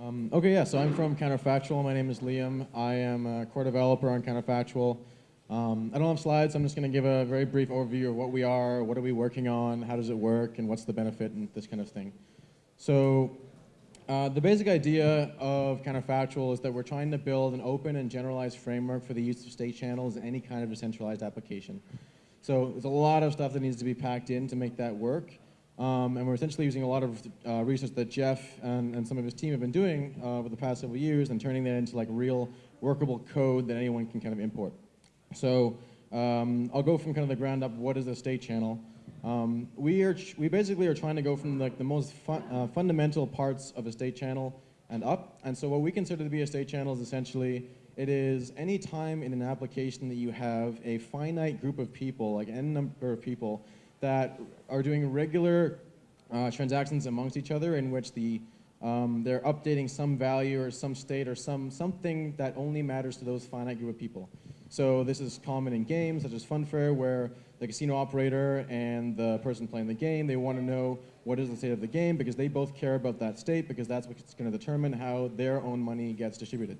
Um, okay, yeah, so I'm from Counterfactual. My name is Liam. I am a core developer on Counterfactual. Um, I don't have slides. so I'm just going to give a very brief overview of what we are, what are we working on, how does it work, and what's the benefit, and this kind of thing. So uh, the basic idea of Counterfactual is that we're trying to build an open and generalized framework for the use of state channels in any kind of decentralized application. So there's a lot of stuff that needs to be packed in to make that work. Um, and we're essentially using a lot of uh, research that Jeff and, and, some of his team have been doing uh, over the past several years and turning that into like real workable code that anyone can kind of import. So um, I'll go from kind of the ground up, what is a state channel? Um, we, are we basically are trying to go from like the most uh, fundamental parts of a state channel and up. And so what we consider to be a state channel is essentially it is any time in an application that you have a finite group of people, like n number of people, that are doing regular uh, transactions amongst each other in which the um, they're updating some value or some state or some something that only matters to those finite group of people. So this is common in games such as Funfair where the casino operator and the person playing the game, they want to know what is the state of the game because they both care about that state because that's what's going to determine how their own money gets distributed.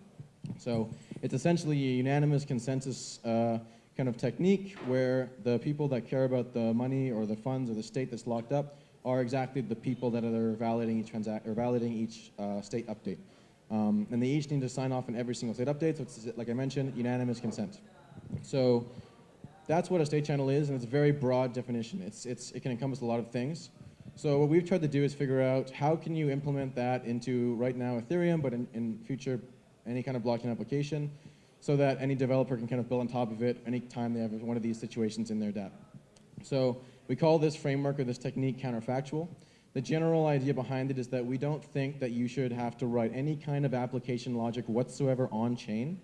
So it's essentially a unanimous consensus uh, kind of technique where the people that care about the money or the funds or the state that's locked up are exactly the people that are validating each or validating each uh, state update. Um, and they each need to sign off on every single state update. So it's, like I mentioned, unanimous consent. So that's what a state channel is, and it's a very broad definition. It's, it's, it can encompass a lot of things. So what we've tried to do is figure out how can you implement that into right now Ethereum, but in, in future any kind of blockchain application so that any developer can kind of build on top of it anytime they have one of these situations in their dApp. So we call this framework or this technique counterfactual. The general idea behind it is that we don't think that you should have to write any kind of application logic whatsoever on chain,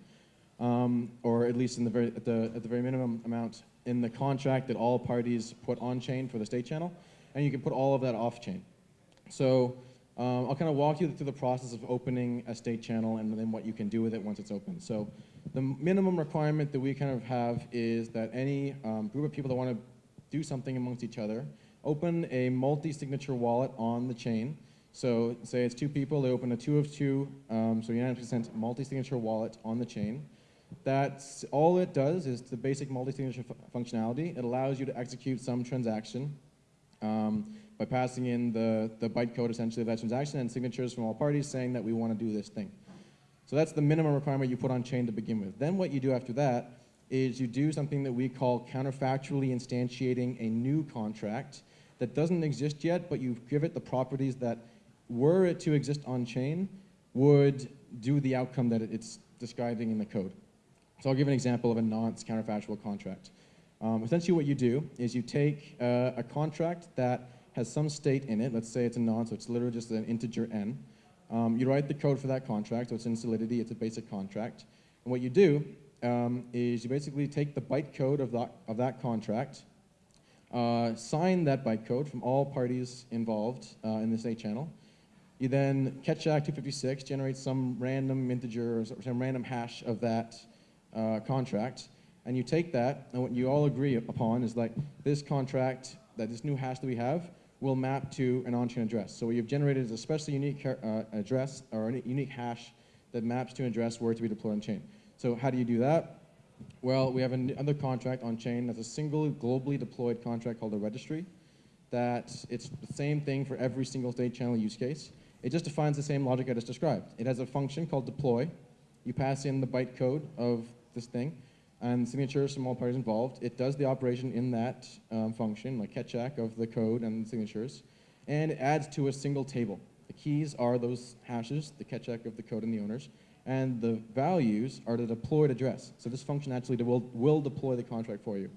um, or at least in the very, at, the, at the very minimum amount in the contract that all parties put on chain for the state channel, and you can put all of that off chain. So um, I'll kind of walk you through the process of opening a state channel and then what you can do with it once it's open. So the minimum requirement that we kind of have is that any um, group of people that want to do something amongst each other open a multi-signature wallet on the chain. So say it's two people, they open a two of two, um, so unanimous consent multi-signature wallet on the chain. That's all it does is the basic multi-signature functionality. It allows you to execute some transaction. Um, by passing in the, the bytecode essentially of that transaction and signatures from all parties saying that we want to do this thing. So that's the minimum requirement you put on chain to begin with. Then what you do after that is you do something that we call counterfactually instantiating a new contract that doesn't exist yet, but you give it the properties that were it to exist on chain would do the outcome that it's describing in the code. So I'll give an example of a nonce counterfactual contract. Um, essentially what you do is you take uh, a contract that has some state in it. Let's say it's a nonce, so it's literally just an integer n. Um, you write the code for that contract, so it's in Solidity, it's a basic contract. And what you do um, is you basically take the bytecode of that, of that contract, uh, sign that bytecode from all parties involved uh, in this A channel. You then Keccak 256 generates some random integer or some random hash of that uh, contract, and you take that, and what you all agree upon is like this contract, that this new hash that we have, will map to an on-chain address. So what you've generated is a specially unique uh, address or a unique hash that maps to an address where to be deployed on chain. So how do you do that? Well, we have another contract on chain that's a single globally deployed contract called a registry that it's the same thing for every single state channel use case. It just defines the same logic I just described. It has a function called deploy. You pass in the bytecode of this thing and signatures from all parties involved. It does the operation in that um, function, like Keccak of the code and signatures, and it adds to a single table. The keys are those hashes, the Keccak of the code and the owners, and the values are the deployed address. So this function actually will, will deploy the contract for you.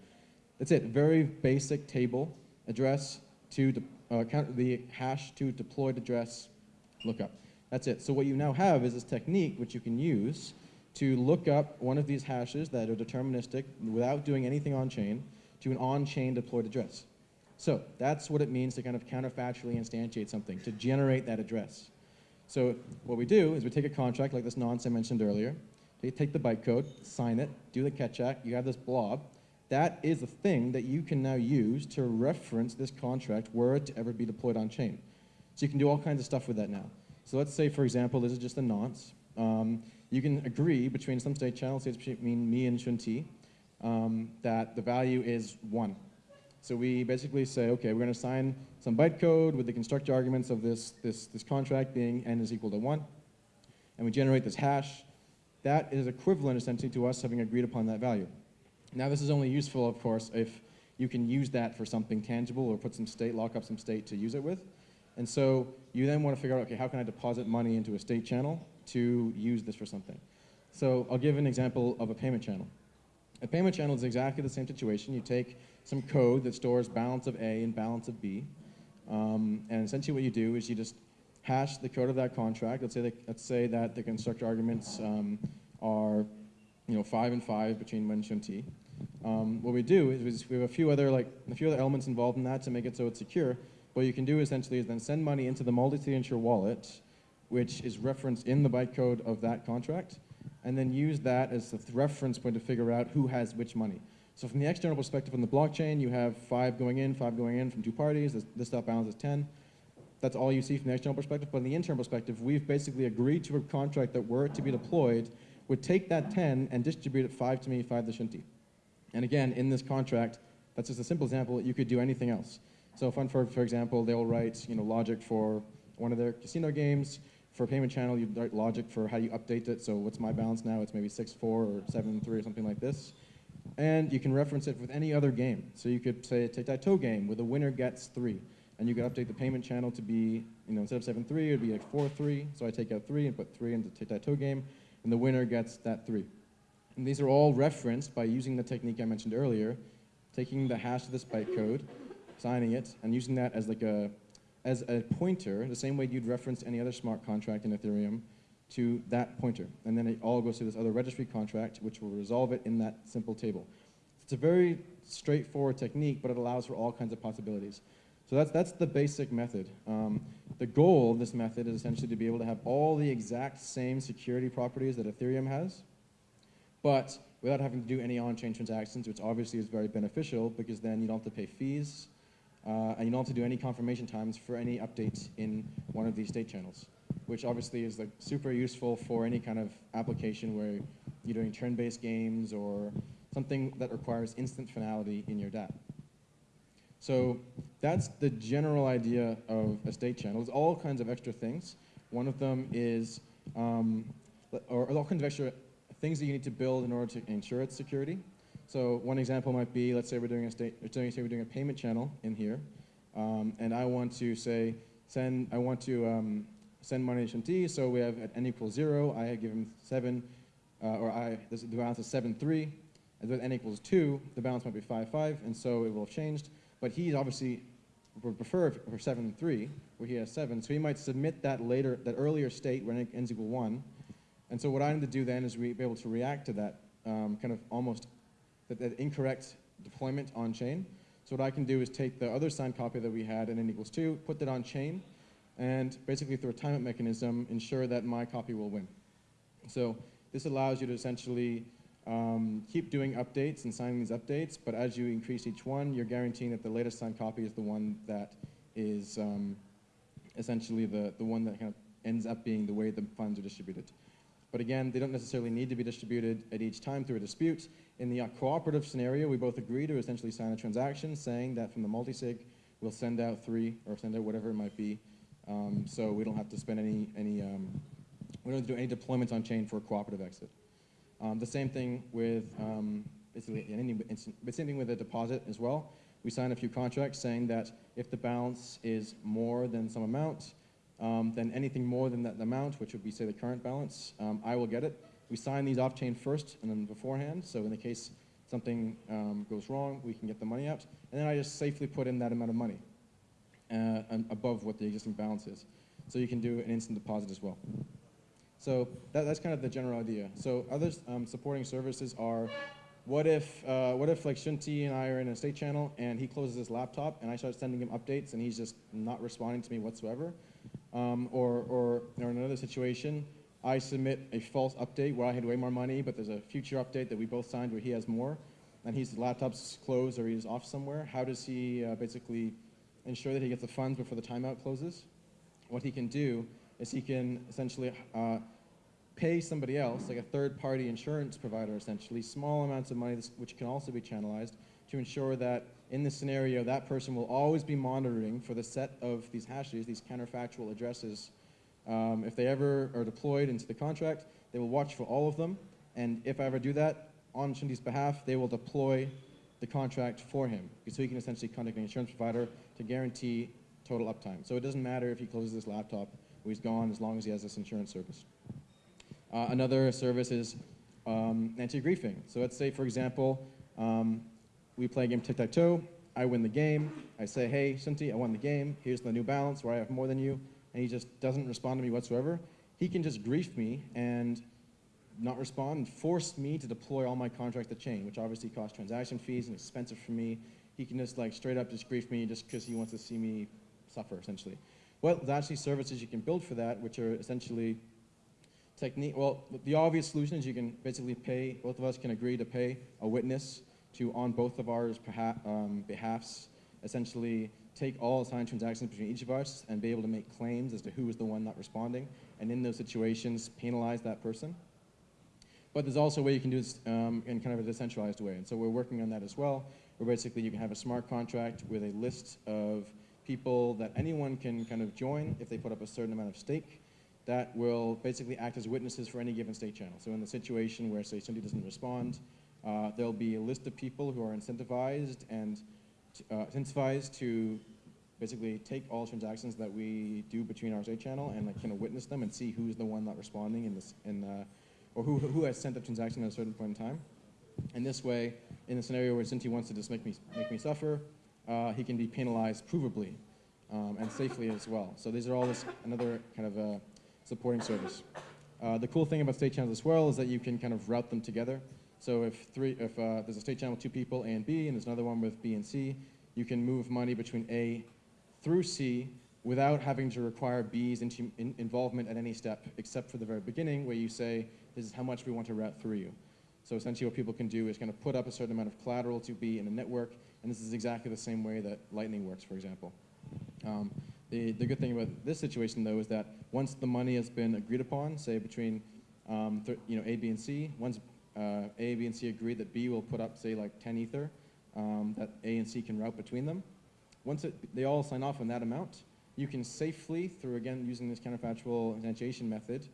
That's it, very basic table, address to uh, count the hash to deployed address lookup. That's it. So what you now have is this technique which you can use to look up one of these hashes that are deterministic without doing anything on-chain to an on-chain deployed address. So that's what it means to kind of counterfactually instantiate something, to generate that address. So what we do is we take a contract like this nonce I mentioned earlier, take the bytecode, sign it, do the Keccak, you have this blob. That is the thing that you can now use to reference this contract were it to ever be deployed on chain. So you can do all kinds of stuff with that now. So let's say, for example, this is just a nonce. Um, you can agree between some state channels, say it's between me and Shunti, um, that the value is one. So we basically say, okay, we're going to assign some bytecode with the constructor arguments of this, this, this contract being n is equal to one, and we generate this hash. That is equivalent essentially to us having agreed upon that value. Now this is only useful, of course, if you can use that for something tangible or put some state, lock up some state to use it with. And so you then want to figure out, okay, how can I deposit money into a state channel to use this for something? So I'll give an example of a payment channel. A payment channel is exactly the same situation. You take some code that stores balance of A and balance of B. Um, and essentially what you do is you just hash the code of that contract. Let's say that, let's say that the constructor arguments um, are you know, five and five between Wen and T. Um, what we do is we have a few other like a few other elements involved in that to make it so it's secure. What you can do essentially is then send money into the multi-signature wallet, which is referenced in the bytecode of that contract, and then use that as the reference point to figure out who has which money. So from the external perspective on the blockchain, you have five going in, five going in from two parties. This, this stuff balances 10. That's all you see from the external perspective. But in the internal perspective, we've basically agreed to a contract that were it to be deployed would take that 10 and distribute it 5 to me, 5 to Shunti. And again, in this contract, that's just a simple example. You could do anything else. So for, for example, they'll write you know, logic for one of their casino games. For a payment channel, you write logic for how you update it. So what's my balance now? It's maybe 6.4 or 7.3 or something like this. And you can reference it with any other game. So you could say a tic-tac-toe game where the winner gets 3. And you could update the payment channel to be, you know, instead of 7.3, it would be like 4.3. So I take out 3 and put 3 into tic-tac-toe game, and the winner gets that 3. And these are all referenced by using the technique I mentioned earlier, taking the hash of this bytecode, signing it, and using that as like a, as a pointer, the same way you'd reference any other smart contract in Ethereum, to that pointer. And then it all goes to this other registry contract, which will resolve it in that simple table. It's a very straightforward technique, but it allows for all kinds of possibilities. So that's, that's the basic method. Um, the goal of this method is essentially to be able to have all the exact same security properties that Ethereum has, but without having to do any on-chain transactions, which obviously is very beneficial because then you don't have to pay fees, uh, and you don't have to do any confirmation times for any updates in one of these state channels, which obviously is like super useful for any kind of application where you're doing turn-based games or something that requires instant finality in your DApp. So that's the general idea of a state channel. There's all kinds of extra things. One of them is, um, or all kinds of extra things that you need to build in order to ensure its security. So one example might be, let's say we're doing a state, say we're doing a payment channel in here, um, and I want to say send, I want to um, send money to Shanti, so we have at n equals zero, I give him seven, uh, or I, this, the balance is seven three, and with n equals two, the balance might be five five, and so it will have changed. But he obviously would prefer for seven three, where he has seven, so he might submit that later, that earlier state when n is equal one, and so what I need to do then is be able to react to that um, kind of almost that, that, incorrect deployment on chain. So what I can do is take the other signed copy that we had in n equals 2, put that on chain, and basically through a timeout mechanism, ensure that my copy will win. So this allows you to essentially um, keep doing updates and signing these updates, but as you increase each one, you're guaranteeing that the latest signed copy is the one that is um, essentially the, the one that kind of ends up being the way the funds are distributed. But again, they don't necessarily need to be distributed at each time through a dispute. In the cooperative scenario, we both agree to essentially sign a transaction saying that from the multisig, we'll send out three or send out whatever it might be. Um, so we don't have to spend any, any um, we don't have to do any deployments on chain for a cooperative exit. Um, the same thing with, um, basically, any, same thing with a deposit as well. We sign a few contracts saying that if the balance is more than some amount, um, then anything more than that amount, which would be, say, the current balance, um, I will get it. We sign these off-chain first and then beforehand, so in the case something um, goes wrong, we can get the money out. And then I just safely put in that amount of money uh, above what the existing balance is. So you can do an instant deposit as well. So that, that's kind of the general idea. So other um, supporting services are, what if, uh, what if like Shunti and I are in a state channel and he closes his laptop and I start sending him updates and he's just not responding to me whatsoever? Um, or, or, or in another situation, I submit a false update where I had way more money, but there's a future update that we both signed where he has more, and his laptop's closed or he's off somewhere. How does he uh, basically ensure that he gets the funds before the timeout closes? What he can do is he can essentially uh, pay somebody else, like a third-party insurance provider, essentially, small amounts of money, which can also be channelized, to ensure that in this scenario, that person will always be monitoring for the set of these hashes, these counterfactual addresses. Um, if they ever are deployed into the contract, they will watch for all of them, and if I ever do that, on Shindi's behalf, they will deploy the contract for him, so he can essentially contact an insurance provider to guarantee total uptime. So it doesn't matter if he closes his laptop or he's gone as long as he has this insurance service. Uh, another service is um, anti-griefing. So let's say, for example, um, we play a game tic-tac-toe, I win the game, I say, hey, Shinti, I won the game, here's the new balance where I have more than you, and he just doesn't respond to me whatsoever. He can just grief me and not respond and force me to deploy all my contracts to chain, which obviously costs transaction fees and expensive for me. He can just like straight up just grief me just because he wants to see me suffer, essentially. Well, there's actually services you can build for that, which are essentially technique. Well, the obvious solution is you can basically pay, both of us can agree to pay a witness to, on both of ours perha- um, behalfs, essentially take all assigned transactions between each of us and be able to make claims as to who is the one not responding, and in those situations, penalize that person. But there's also a way you can do this um, in kind of a decentralized way. And so we're working on that as well, where basically you can have a smart contract with a list of people that anyone can kind of join if they put up a certain amount of stake that will basically act as witnesses for any given state channel. So in the situation where, say, somebody doesn't respond, uh, there'll be a list of people who are incentivized and uh, incentivized to basically take all transactions that we do between our state channel and like kind of witness them and see who's the one not responding in this in uh, or who, who has sent a transaction at a certain point in time. And this way, in the scenario where Sinti wants to just make me, make me suffer, uh, he can be penalized provably um, and safely as well. So these are all this, another kind of uh, supporting service. Uh, the cool thing about state channels as well is that you can kind of route them together. So if, three, if uh, there's a state channel with two people, A and B, and there's another one with B and C, you can move money between A through C without having to require B's in involvement at any step, except for the very beginning where you say, this is how much we want to route through you. So essentially what people can do is kind of put up a certain amount of collateral to be in a network, and this is exactly the same way that Lightning works, for example. Um, the, the good thing about this situation, though, is that once the money has been agreed upon, say between um, you know, A, B, and C, once uh, A, B, and C agree that B will put up, say, like 10 Ether, um, that A and C can route between them. Once it, they all sign off on that amount, you can safely, through, again, using this counterfactual instantiation method,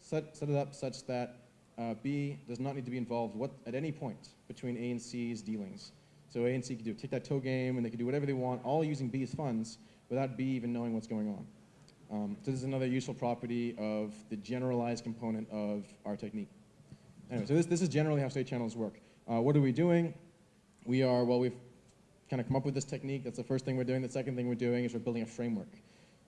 set, set it up such that uh, B does not need to be involved what, at any point between A and C's dealings. So A and C can do tic-tac-toe game, and they can do whatever they want, all using B's funds, without B even knowing what's going on. Um, so this is another useful property of the generalized component of our technique. Anyway, so this, this is generally how state channels work. Uh, what are we doing? We are, well, we've kind of come up with this technique. That's the first thing we're doing. The second thing we're doing is we're building a framework.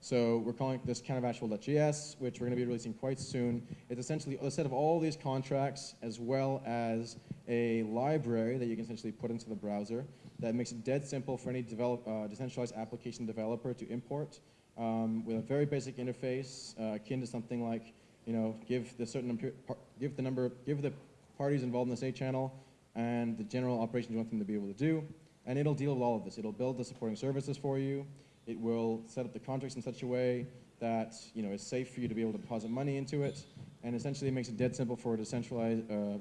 So we're calling this counterfactual.js, which we're going to be releasing quite soon. It's essentially a set of all these contracts as well as a library that you can essentially put into the browser that makes it dead simple for any develop, uh, decentralized application developer to import um, with a very basic interface uh, akin to something like, you know, give the certain give the number, give the parties involved in the state channel and the general operations you want them to be able to do, and it'll deal with all of this. It'll build the supporting services for you. It will set up the contracts in such a way that you know is safe for you to be able to deposit money into it, and essentially it makes it dead simple for a decentralized, uh,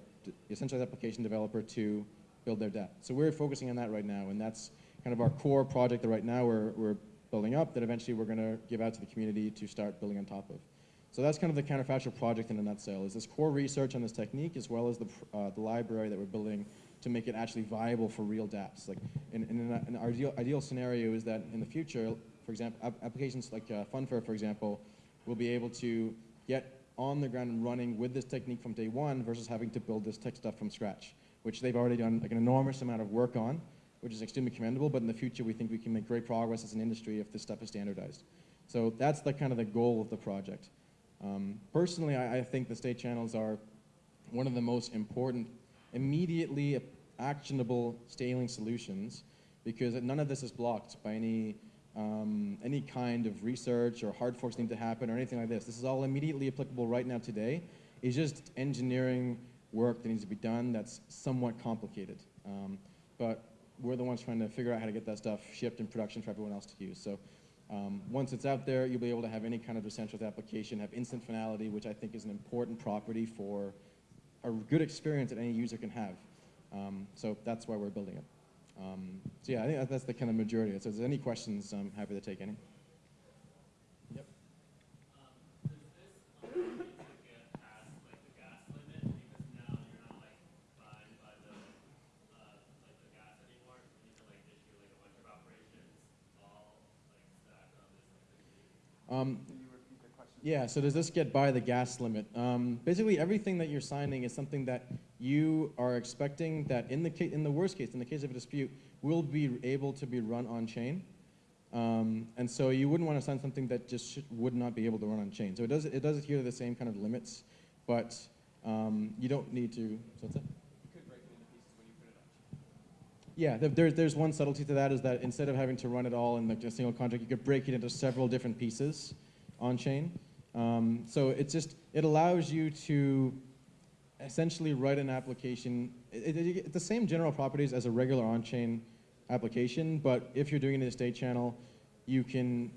decentralized application developer to build their dApp. So we're focusing on that right now, and that's kind of our core project that right now we're, we're building up that eventually we're going to give out to the community to start building on top of. So that's kind of the counterfactual project in a nutshell, is this core research on this technique as well as the, uh, the library that we're building to make it actually viable for real dApps. Like in, in an, an ideal, ideal scenario is that in the future, for example, applications like uh, Funfair, for example, will be able to get on the ground and running with this technique from day one versus having to build this tech stuff from scratch, which they've already done like an enormous amount of work on, which is extremely commendable, but in the future we think we can make great progress as an industry if this stuff is standardized. So that's the kind of the goal of the project. Um, personally, I, I think the state channels are one of the most important immediately actionable scaling solutions because none of this is blocked by any, um, any kind of research or hard forks need to happen or anything like this. This is all immediately applicable right now today. It's just engineering work that needs to be done that's somewhat complicated. Um, but we're the ones trying to figure out how to get that stuff shipped in production for everyone else to use. So Um, once it's out there, you'll be able to have any kind of decentralized application, have instant finality, which I think is an important property for a good experience that any user can have. Um, so that's why we're building it. Um, so yeah, I think that's the kind of majority. So if there's any questions, I'm happy to take any. Yep. Does this allow you to get past like the gas limit because now you're not like fined by the uh, like the gas anymore? You need to like issue like a bunch of operations all like stacked on this like big Um, Yeah, so does this get by the gas limit? Um, basically, everything that you're signing is something that you are expecting that in the, in the worst case, in the case of a dispute, will be able to be run on chain. Um, and so you wouldn't want to sign something that just would not be able to run on chain. So it does, it does adhere to the same kind of limits, but um, you don't need to, so? Yeah, there, there's, one subtlety to that is that instead of having to run it all in like a single contract, you could break it into several different pieces on chain. Um, so it's just, it allows you to essentially write an application, it, it, it- the same general properties as a regular on-chain application, but if you're doing it in a state channel, you can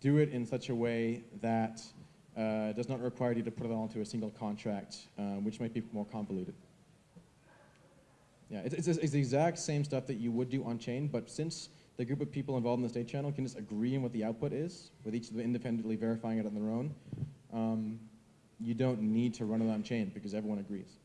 do it in such a way that uh, does not require you to put it all into a single contract, um, which might be more convoluted. Yeah, it's, it's, it's the exact same stuff that you would do on chain, but since the group of people involved in the state channel can just agree on what the output is, with each of them independently verifying it on their own, um, you don't need to run it on chain because everyone agrees.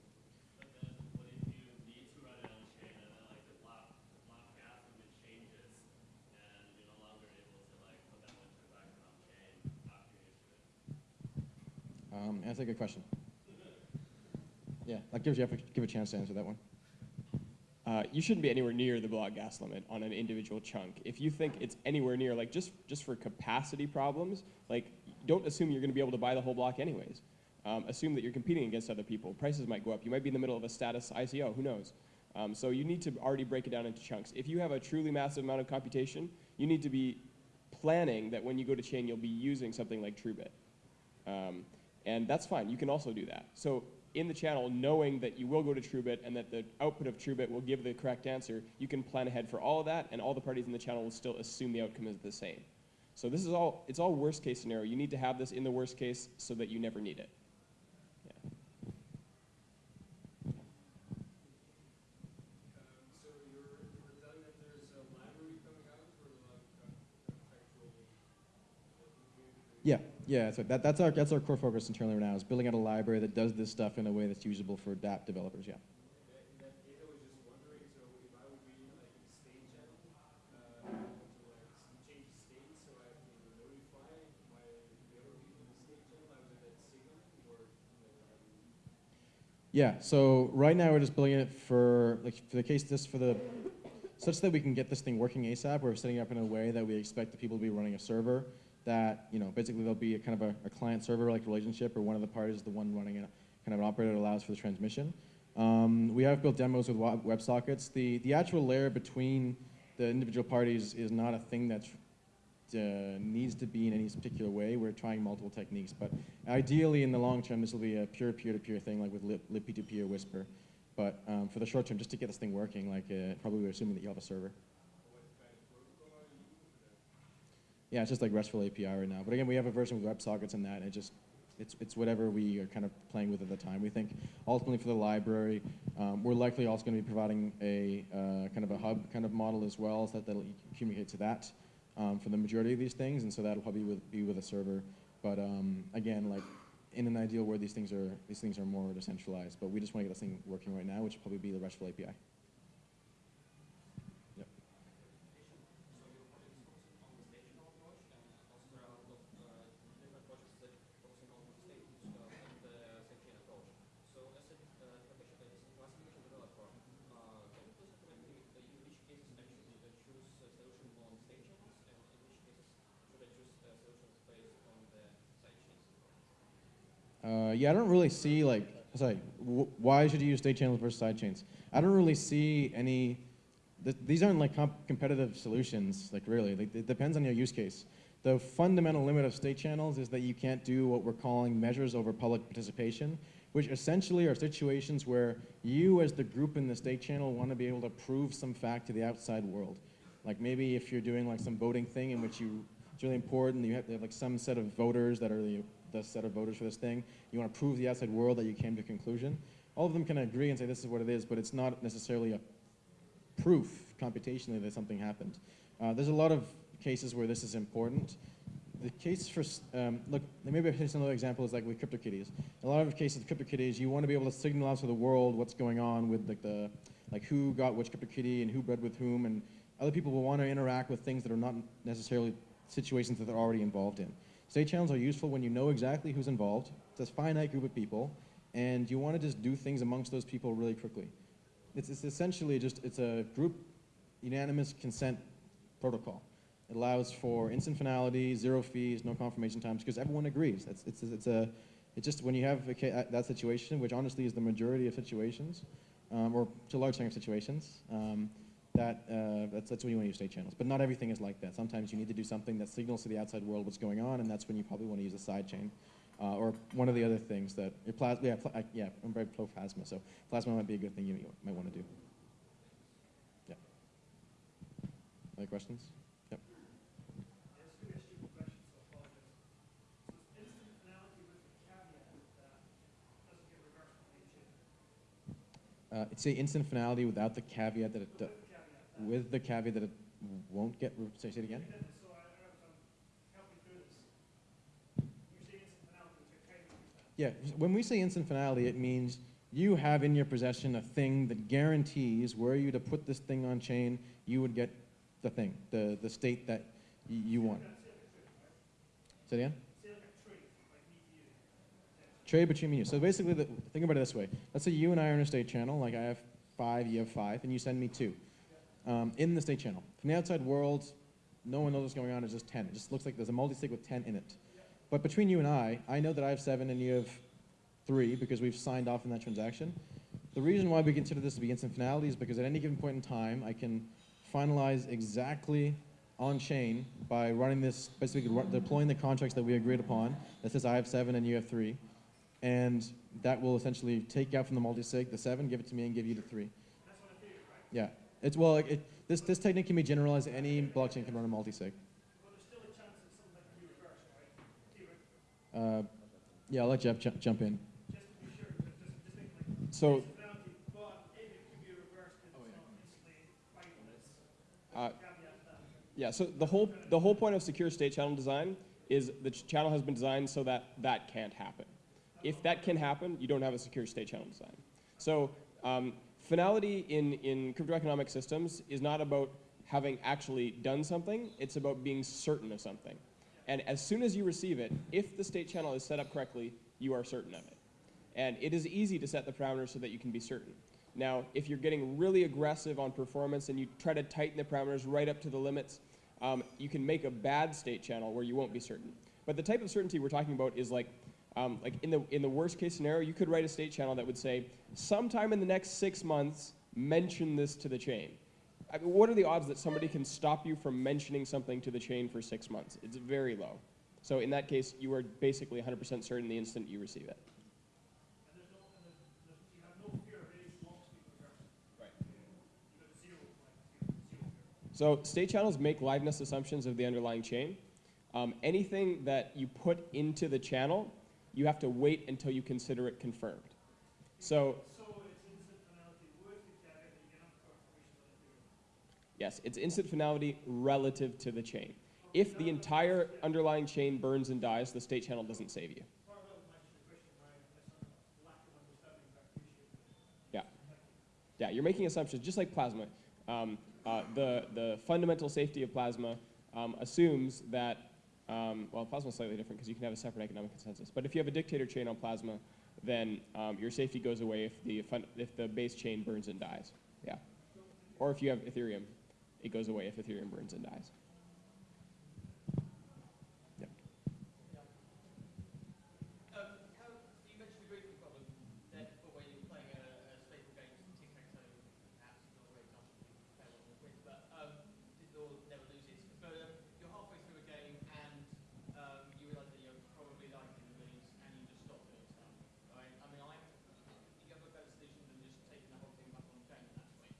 Um, that's a good question. Yeah, that gives you give a chance to answer that one. Uh, you shouldn't be anywhere near the block gas limit on an individual chunk. If you think it's anywhere near, like just, just for capacity problems, like don't assume you're going to be able to buy the whole block anyways. Um, assume that you're competing against other people. Prices might go up. You might be in the middle of a status ICO. Who knows? Um, so you need to already break it down into chunks. If you have a truly massive amount of computation, you need to be planning that when you go to chain, you'll be using something like TrueBit. Um, and that's fine. You can also do that. So in the channel, knowing that you will go to TrueBit and that the output of TrueBit will give the correct answer, you can plan ahead for all of that, and all the parties in the channel will still assume the outcome is the same. So this is all, it's all worst case scenario. You need to have this in the worst case so that you never need it. Yeah. Yeah, yeah, so that, that's our that's our core focus internally right now is building out a library that does this stuff in a way that's usable for DApp developers. Yeah. Yeah, so right now we're just building it for, like, for the case this, for the, such that we can get this thing working ASAP, we're setting it up in a way that we expect the people to be running a server that, you know, basically there'll be a kind of a, a client-server-like relationship where one of the parties is the one running a kind of an operator that allows for the transmission. Um, we have built demos with WebSockets. The, the actual layer between the individual parties is not a thing that uh, needs to be in any particular way. We're trying multiple techniques, but ideally in the long term, this will be a pure peer-to-peer thing, like with lib, libp2p or Whisper. But um, for the short term, just to get this thing working, like uh, probably we're assuming that you have a server. Yeah, it's just like RESTful API right now. But again, we have a version with WebSockets and that, and it just it's it's whatever we are kind of playing with at the time. We think ultimately for the library, um, we're likely also going to be providing a uh, kind of a hub kind of model as well, so that that'll communicate to that um, for the majority of these things, and so that'll probably with, be with a server. But um, again, like in an ideal where these things are these things are more decentralized, but we just want to get this thing working right now, which will probably be the RESTful API. Uh, yeah, I don't really see like, sorry, why should you use state channels versus side chains? I don't really see any, th- these aren't like comp- competitive solutions, like really, like, it depends on your use case. The fundamental limit of state channels is that you can't do what we're calling measures over public participation, which essentially are situations where you as the group in the state channel want to be able to prove some fact to the outside world. Like maybe if you're doing like some voting thing in which you It's really important. You have to have like some set of voters that are the, the set of voters for this thing. You want to prove the outside world that you came to a conclusion. All of them can agree and say this is what it is, but it's not necessarily a proof computationally that something happened. Uh, there's a lot of cases where this is important. The case for, um, look, maybe another example is like with CryptoKitties. A lot of cases with CryptoKitties, you want to be able to signal out to the world what's going on with like the, like who got which CryptoKitty and who bred with whom, and other people will want to interact with things that are not necessarily situations that they're already involved in. State channels are useful when you know exactly who's involved. It's a finite group of people, and you want to just do things amongst those people really quickly. It's, it's essentially just, it's a group unanimous consent protocol. It allows for instant finality, zero fees, no confirmation times, because everyone agrees. It's, it's, it's a, it's just when you have a, that situation, which honestly is the majority of situations, um, or to a large extent of situations, um, that, uh, that's, that's when you want to use state channels. But not everything is like that. Sometimes you need to do something that signals to the outside world what's going on, and that's when you probably want to use a side chain. Uh, or one of the other things that, plas- yeah, I- yeah, I'm very pro plasma, so plasma might be a good thing you might want to do. Yeah. Other questions? Yep. The. Uh, it's a instant finality without the caveat that it, do- With the caveat. with the caveat that it won't get, re- say, it again? And so I don't know if I'm helping through this. You say instant finality, which I kind of understand. Yeah, when we say instant finality, it means you have in your possession a thing that guarantees were you to put this thing on chain, you would get the thing, the, the state that you want. Say it again? Say like a tree, like me to you. Trade between me and you. So basically, the, think about it this way. Let's say you and I are in a state channel, like I have five, you have five, and you send me two um, in the state channel. From the outside world, no one knows what's going on, it's just 10. It just looks like there's a multi-sig with 10 in it. But between you and I, I know that I have seven and you have three because we've signed off on that transaction. The reason why we consider this to be instant finality is because at any given point in time, I can finalize exactly on chain by running this, basically deploying the contracts that we agreed upon that says I have seven and you have three. And that will essentially take out from the multi-sig the seven, give it to me, and give you the three. That's what I figured, right? Yeah. It's, well, it, this, this technique can be generalized. Any blockchain can run a multi-sig. But there's still a chance that something that can be reversed, right? Theoretically, Uh, yeah, I'll let Jeff ju- jump in. just to be sure, just, just, just think like So, instant finality, but if it can be reversed, then it's not instantly finalist. uh, Caveat to that. yeah, so the whole, the whole point of secure state channel design is the ch- channel has been designed so that that can't happen. If that can happen, you don't have a secure state channel design. So um, finality in, in cryptoeconomic systems is not about having actually done something, it's about being certain of something. And as soon as you receive it, if the state channel is set up correctly, you are certain of it. And it is easy to set the parameters so that you can be certain. Now, if you're getting really aggressive on performance and you try to tighten the parameters right up to the limits, um, you can make a bad state channel where you won't be certain. But the type of certainty we're talking about is like, um, like in the in the worst case scenario, you could write a state channel that would say, sometime in the next six months, mention this to the chain. I mean, what are the odds that somebody can stop you from mentioning something to the chain for six months? It's very low. So in that case, you are basically 100% certain the instant you receive it. And there's no, and there's, there's, you have no fear of any blocks being reversed. Right. You have zero, like, zero, zero fear. So state channels make liveness assumptions of the underlying chain. Um, anything that you put into the channel, you have to wait until you consider it confirmed. So So it's instant finality with the caveat that you get confirmation on the theory. yes, it's instant finality relative to the chain. If the entire underlying chain burns and dies, the state channel doesn't save you. Part of that was actually the question, my, my son, lack of understanding, but I appreciate it. Yeah. Yeah, you're making assumptions, just like plasma. Um, uh, the, the fundamental safety of plasma um, assumes that, um, well, plasma is slightly different because you can have a separate economic consensus. But if you have a dictator chain on plasma, then um, your safety goes away if the, if the base chain burns and dies. Yeah. Or if you have Ethereum, it goes away if Ethereum burns and dies. Yeah. Um, how, so you mentioned the grouping problem there before when you were playing a, a stable game, tic-tac-toe, perhaps not a great example, you fail on the quiz, but um, did or never loses. But um, you're halfway through a game and um, you realise that you're probably liking the moves and you just stop doing stuff, right? I mean, I, you have a better solution than just taking the whole thing back on chain at that point.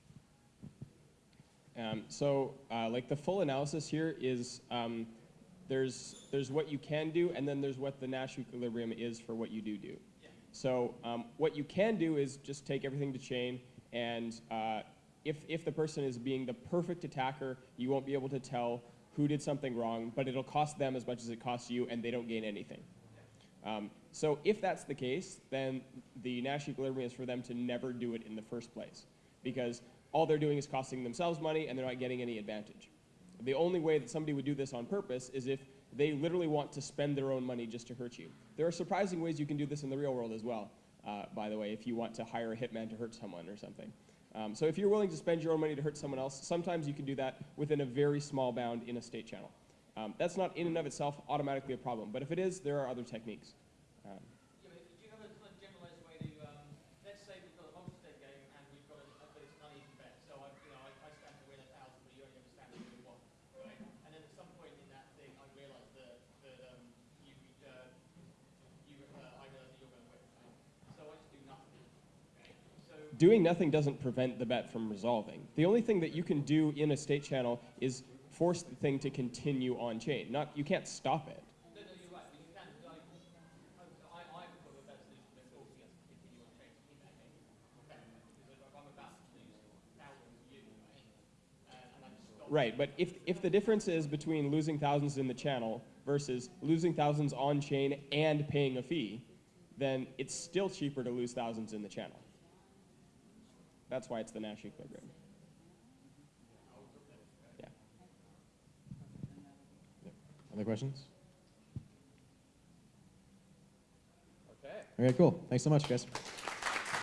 Um, so, uh, like the full analysis here is um, there's, there's what you can do, and then there's what the Nash equilibrium is for what you do do. So um, what you can do is just take everything to chain, and uh, if, if the person is being the perfect attacker, you won't be able to tell who did something wrong, but it'll cost them as much as it costs you, and they don't gain anything. Um, so if that's the case, then the Nash equilibrium is for them to never do it in the first place, because all they're doing is costing themselves money, and they're not getting any advantage. The only way that somebody would do this on purpose is if they literally want to spend their own money just to hurt you. There are surprising ways you can do this in the real world as well, uh, by the way, if you want to hire a hitman to hurt someone or something. Um, so if you're willing to spend your own money to hurt someone else, sometimes you can do that within a very small bound in a state channel. Um, that's not in and of itself automatically a problem, but if it is, there are other techniques. Um, Yeah, but do you have a kind of generalised way to, um, let's say we've got a multi-state game and we've got a, a but it's an uneven bet. So I, you know, I, I stand to win a thousand, but you only ever stand to win one, right? And then at some point in that thing, I realise that, that, um, you, uh, you, uh, I realise that you're going to win, right? So I just do nothing, okay? So, doing nothing doesn't prevent the bet from resolving. The only thing that you can do in a state channel is force the thing to continue on chain. Not, you can't stop it. Right, but if, if the difference is between losing thousands in the channel versus losing thousands on chain and paying a fee, then it's still cheaper to lose thousands in the channel. That's why it's the Nash equilibrium. Yeah. Other questions? Okay. Okay, cool. Thanks so much, guys.